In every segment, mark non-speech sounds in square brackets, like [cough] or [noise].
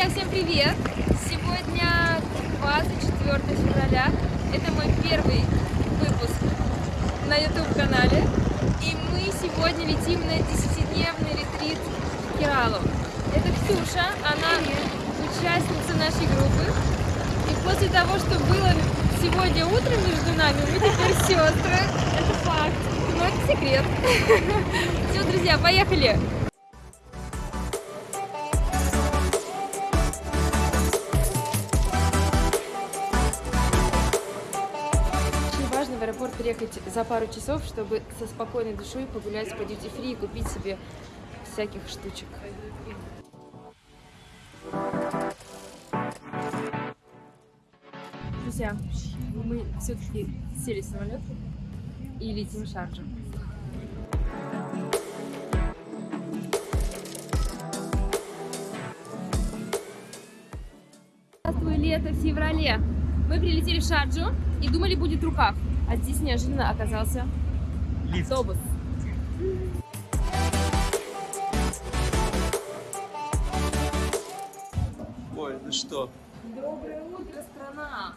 Друзья, всем привет! Сегодня 24 февраля. Это мой первый выпуск на YouTube-канале. И мы сегодня летим на 10-дневный ретрит в Кералу. Это Ксюша, она участница нашей группы. И после того, что было сегодня утром между нами, мы теперь сестры. Это факт. Но это секрет. [laughs] Все, друзья, поехали! Аэропорт приехать за пару часов, чтобы со спокойной душой погулять по free и купить себе всяких штучек. Друзья, мы все-таки сели в самолет и летим в Шарджу. Здравствуй, лето в феврале. Мы прилетели в Шарджу и думали, будет рукав. А здесь неожиданно оказался Лифт. автобус. Ой, ну что? Доброе утро, страна!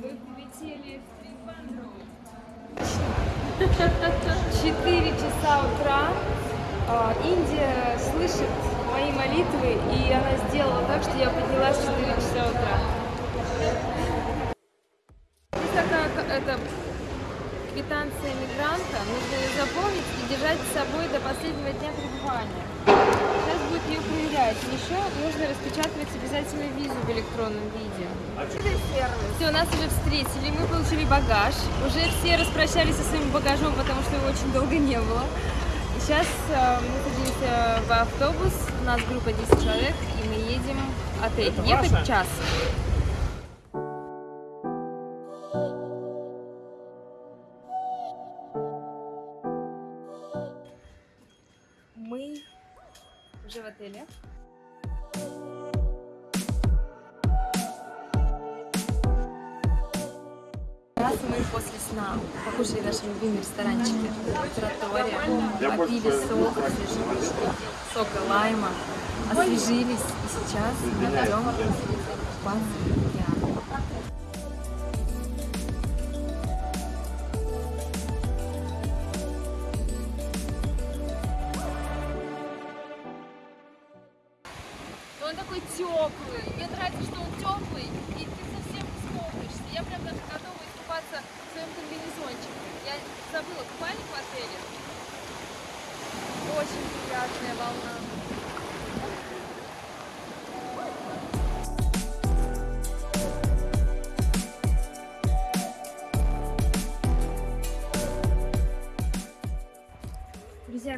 Мы прилетели в Трипандру. 4 часа утра. А, Индия слышит мои молитвы, и она сделала так, что я поднялась в 4 часа утра. К- это квитанция мигранта. Нужно ее заполнить и держать с собой до последнего дня пребывания. Сейчас будет ее проверять. Еще нужно распечатывать обязательно визу в электронном виде. Все, нас уже встретили, мы получили багаж. Уже все распрощались со своим багажом, потому что его очень долго не было. И сейчас э, мы садимся в автобус, у нас группа 10 человек, и мы едем в отель. Это Ехать час. Любимом ресторанчике Тротория, попили сок, освежили, сока лайма, освежились, и сейчас мы идем в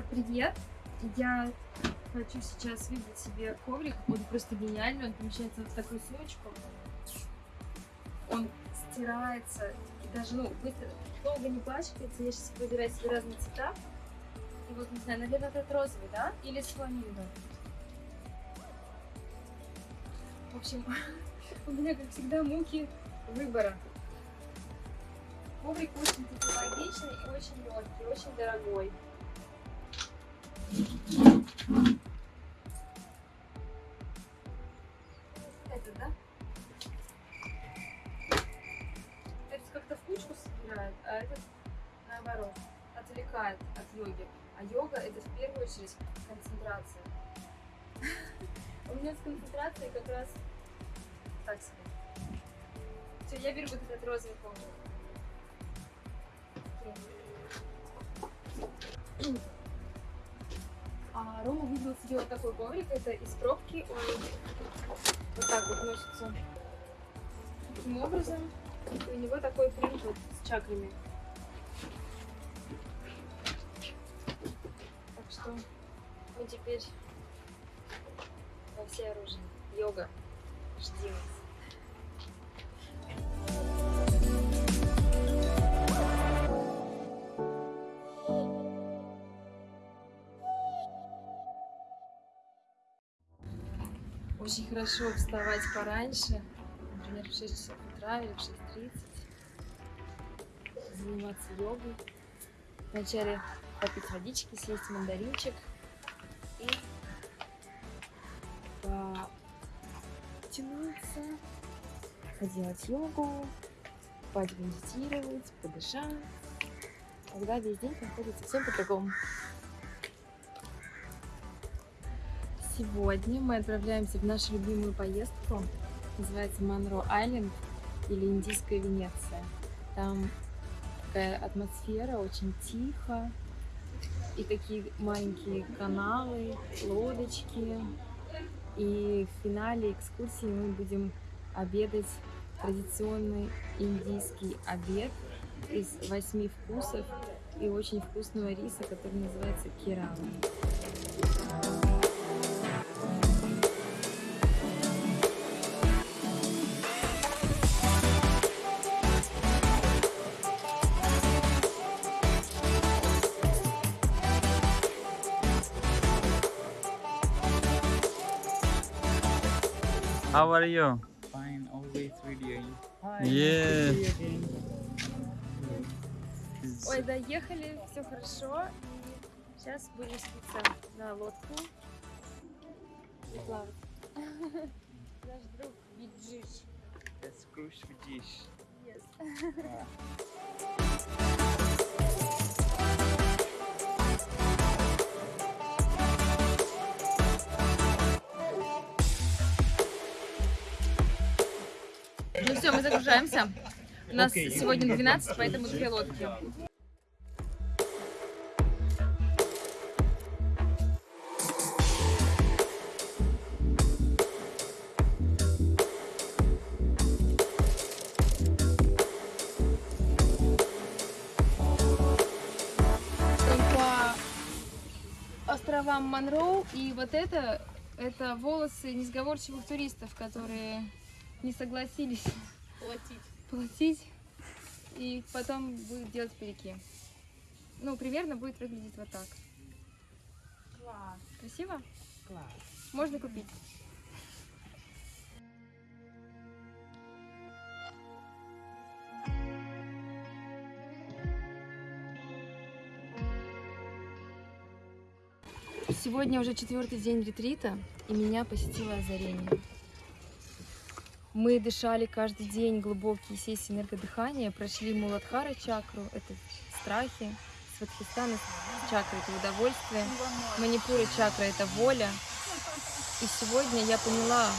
Привет! Я хочу сейчас выбрать себе коврик. Он просто гениальный. Он помещается в такую сумочку. Он стирается даже, ну, быстро, долго не пачкается. Я сейчас выбираю себе разные цвета. И вот, не знаю, наверное, этот розовый, да? Или с фламингом. В общем, [laughs] у меня, как всегда, муки выбора. Коврик очень технологичный и очень легкий, очень дорогой. Как раз так себе. Все, я беру вот этот розовый коврик. А Рома выбрал себе вот такой коврик. Это из пробки. Он вот так вот носится таким образом. И у него такой принт вот с чакрами. Так что мы теперь во все оружие. Йога. Жди нас. Очень хорошо вставать пораньше, например, в 6 часов утра или в 6.30, заниматься йогой. Вначале попить водички, съесть мандаринчик поделать йогу, помедитировать, подышать. Тогда весь день проходит совсем по-другому. Сегодня мы отправляемся в нашу любимую поездку. Называется Монро Айленд или Индийская Венеция. Там такая атмосфера, очень тихо. И такие маленькие каналы, лодочки. И в финале экскурсии мы будем обедать традиционный индийский обед из восьми вкусов и очень вкусного риса, который называется кирами. How are you? Yeah. Ой, доехали, все хорошо. И сейчас будем садиться на лодку и плавать. [laughs] Наш друг Биджиш. That's cruise. Yes. [laughs] все, мы загружаемся. У нас Окей. сегодня 12, поэтому две лодки. по островам Монроу. И вот это, это волосы несговорчивых туристов, которые не согласились платить. платить. И потом будет делать переки. Ну, примерно будет выглядеть вот так. Класс, Красиво? класс. Можно купить. Сегодня уже четвертый день ретрита, и меня посетило озарение. Мы дышали каждый день глубокие сессии энергодыхания, прошли Муладхара чакру, это страхи, Сватхистана чакра это удовольствие, Манипура чакра это воля. И сегодня я поняла,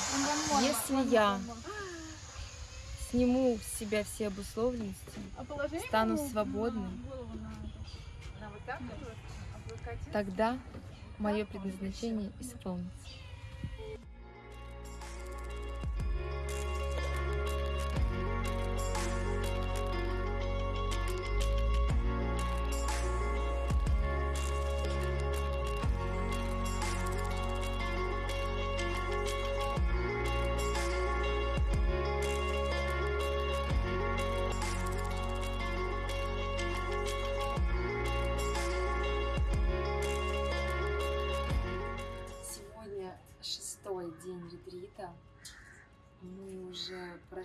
если я сниму с себя все обусловленности, стану свободной. тогда мое предназначение исполнится.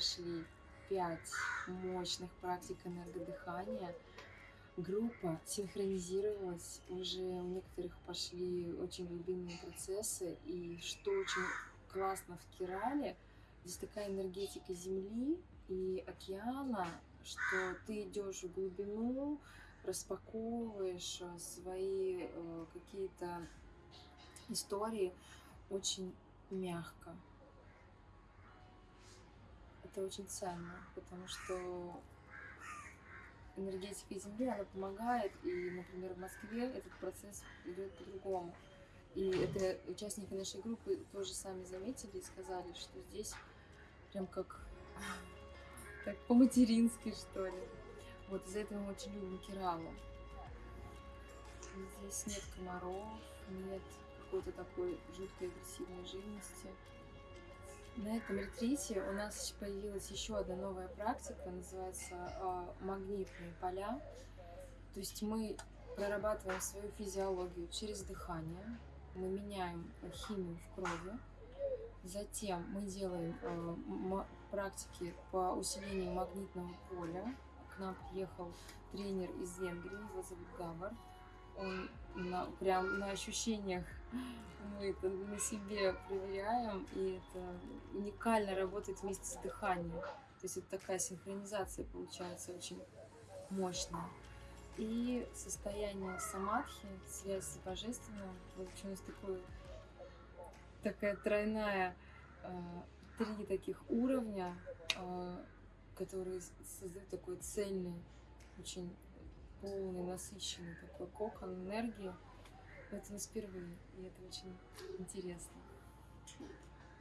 Прошли пять мощных практик энергодыхания. Группа синхронизировалась, уже у некоторых пошли очень глубинные процессы. И что очень классно в Кирале, здесь такая энергетика Земли и океана, что ты идешь в глубину, распаковываешь э, свои э, какие-то истории очень мягко. Это очень ценно, потому что энергетика Земли, она помогает, и, например, в Москве этот процесс идет по-другому. И это участники нашей группы тоже сами заметили и сказали, что здесь прям как, [laughs] как по-матерински, что ли. Вот из-за этого мы очень любим Киралу. Здесь нет комаров, нет какой-то такой жуткой агрессивной живности. На этом ретрите у нас появилась еще одна новая практика, называется а, магнитные поля. То есть мы прорабатываем свою физиологию через дыхание, мы меняем химию в крови, затем мы делаем м- практики по усилению магнитного поля. К нам приехал тренер из Венгрии, его зовут Гавар. Он на, прям на ощущениях мы это на себе проверяем, и это уникально работает вместе с дыханием. То есть это такая синхронизация получается очень мощная. И состояние самадхи, связь с божественным, нас такой, такая тройная, э, три таких уровня, э, которые создают такой цельный, очень полный, насыщенный такой кокон энергии. Но это нас впервые, и это очень интересно.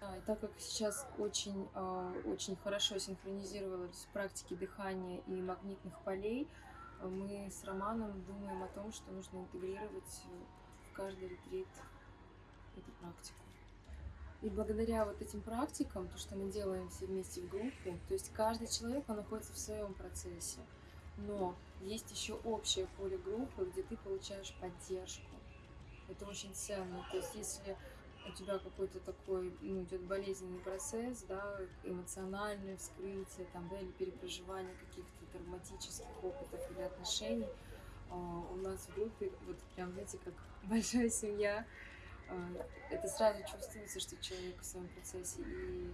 А, и так как сейчас очень, э, очень хорошо синхронизировались практики дыхания и магнитных полей, э, мы с Романом думаем о том, что нужно интегрировать в каждый ретрит эту практику. И благодаря вот этим практикам, то, что мы делаем все вместе в группе, то есть каждый человек, он находится в своем процессе, но есть еще общее поле группы, где ты получаешь поддержку. Это очень ценно. То есть если у тебя какой-то такой, ну, идет болезненный процесс, да, эмоциональное вскрытие, там, да, или перепроживание каких-то травматических опытов или отношений, а, у нас в группе, вот прям, знаете, как [laughs] большая семья, а, это сразу чувствуется, что человек в своем процессе, и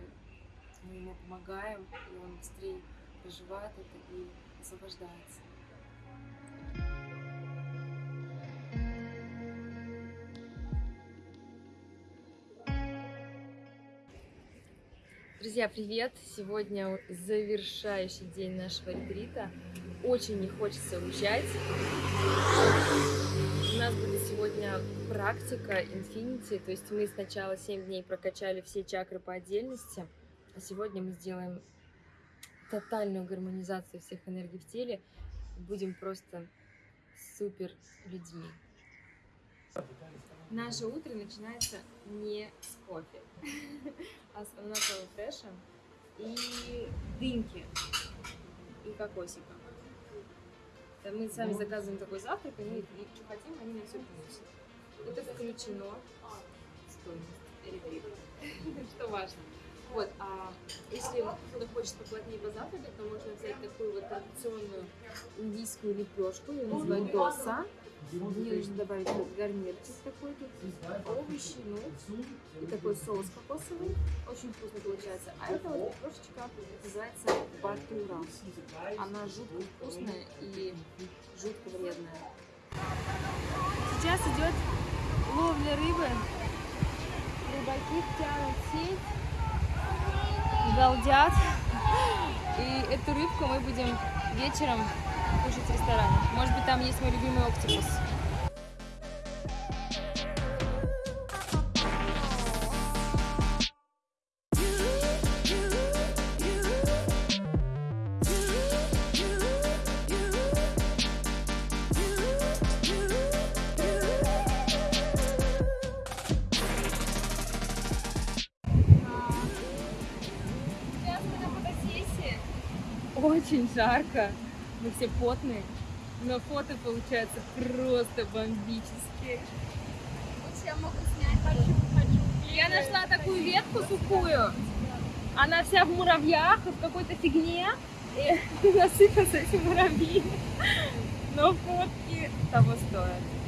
мы ему помогаем, и он быстрее проживает это и освобождается. Друзья, привет! Сегодня завершающий день нашего ретрита. Очень не хочется уезжать. У нас будет сегодня практика Infinity, то есть мы сначала 7 дней прокачали все чакры по отдельности, а сегодня мы сделаем тотальную гармонизацию всех энергий в теле. Будем просто супер людьми. Наше утро начинается не с кофе, ананасового фреша и дыньки и кокосика. Да, Мы сами заказываем такой завтрак, они и что хотим, они нам все приносят. Это включено в стоимость [laughs] что важно. Вот, а если кто-то хочет поплотнее позавтракать, то можно взять такую вот традиционную индийскую лепешку, ее называют доса. В нее нужно добавить вот гарнирчик такой тут, овощи, ну, и такой соус кокосовый. Очень вкусно получается. А это вот лепешечка называется батура. Она жутко вкусная и жутко вредная. Сейчас идет ловля рыбы. Рыбаки тянут сеть, галдят. И эту рыбку мы будем вечером кушать в ресторане. Может быть, там есть мой любимый на фотосессии. Очень жарко. Мы все потные. Но фото получается просто бомбические. Я могу снять. Хочу, хочу. Я нашла такую ветку сухую. Она вся в муравьях в какой-то фигне. И [laughs] насыпятся эти муравьи. Но фотки того стоят.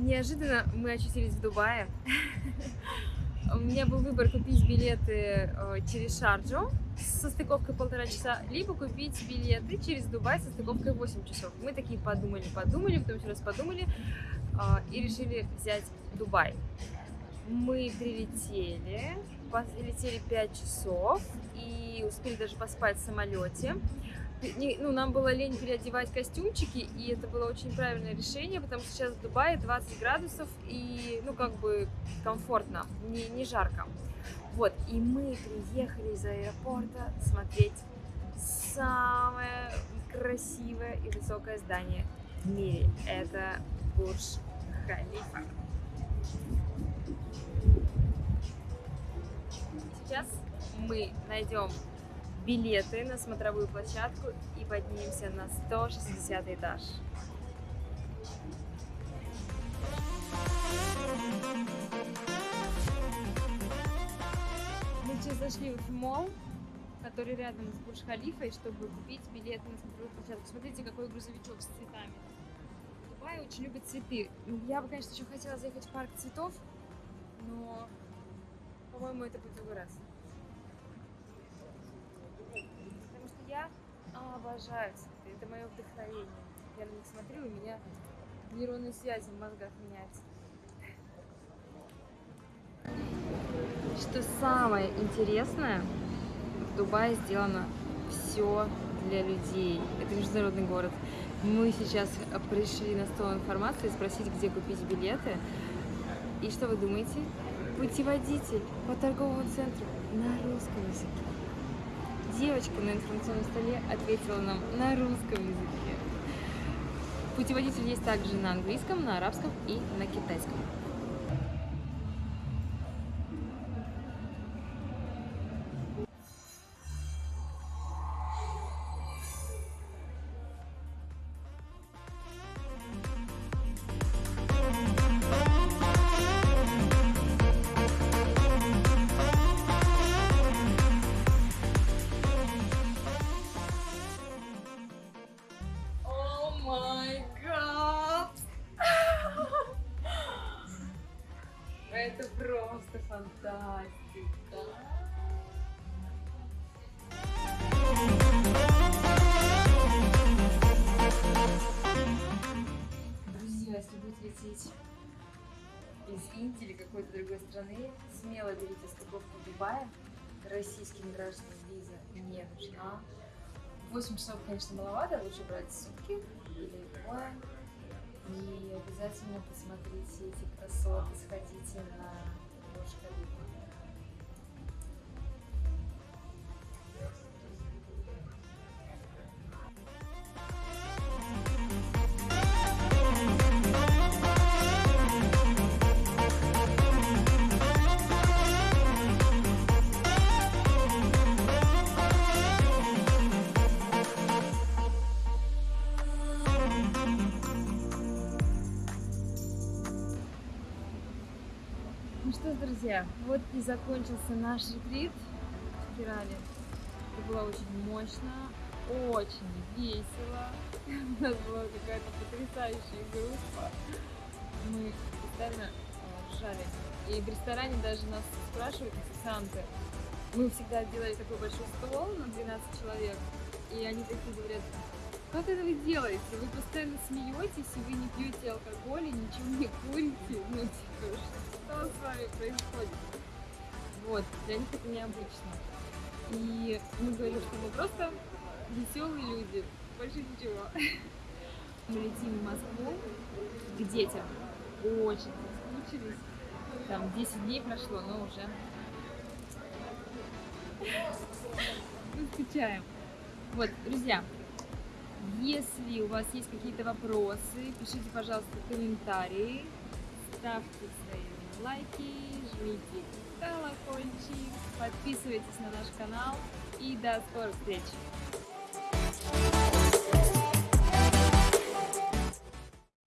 Неожиданно мы очутились в Дубае. [laughs] у меня был выбор купить билеты э, через Шарджу со стыковкой полтора часа, либо купить билеты через Дубай со стыковкой 8 часов. Мы такие подумали, подумали, потом еще раз подумали э, и решили взять Дубай. Мы прилетели, летели 5 часов и успели даже поспать в самолете. Ну, нам было лень переодевать костюмчики, и это было очень правильное решение, потому что сейчас в Дубае 20 градусов, и, ну, как бы комфортно, не, не жарко. Вот, и мы приехали из аэропорта смотреть самое красивое и высокое здание в мире. Это Бурж Халифа. Сейчас мы найдем билеты на смотровую площадку и поднимемся на 160 этаж. Мы сейчас зашли в мол, который рядом с Бурж-Халифой, чтобы купить билеты на смотровую площадку. Смотрите, какой грузовичок с цветами. В Дубае очень любят цветы. Я бы, конечно, еще хотела заехать в парк цветов, но, по-моему, это будет другой раз. Потому что я обожаю цветы. Это мое вдохновение. Я на них смотрю, у меня нейронные связи в мозгах меняются. Что самое интересное, в Дубае сделано все для людей. Это международный город. Мы сейчас пришли на стол информации спросить, где купить билеты. И что вы думаете? Путеводитель по торговому центру на русском языке. Девочка на информационном столе ответила нам на русском языке. Путеводитель есть также на английском, на арабском и на китайском. 8 часов, конечно, маловато, лучше брать сутки или двое. И обязательно посмотрите эти красоты, сходите на Бурж Ну что друзья, вот и закончился наш ретрит в спирали. Это было очень мощно, очень весело. [laughs] У нас была какая-то потрясающая группа. Мы постоянно э, ржали. И в ресторане даже нас спрашивают официанты. Мы всегда делали такой большой стол на 12 человек. И они такие говорят, как это вы делаете? Вы постоянно смеетесь, и вы не пьете алкоголь, и ничего не курите. Ну, типа, что с вами происходит? Вот, для них это необычно. И мы говорим, что мы просто веселые люди, больше ничего. Мы летим в Москву к детям. Очень соскучились. Там 10 дней прошло, но уже [laughs] мы скучаем. Вот, друзья, если у вас есть какие-то вопросы, пишите, пожалуйста, комментарии, ставьте свои лайки, жмите колокольчик, подписывайтесь на наш канал и до скорых встреч!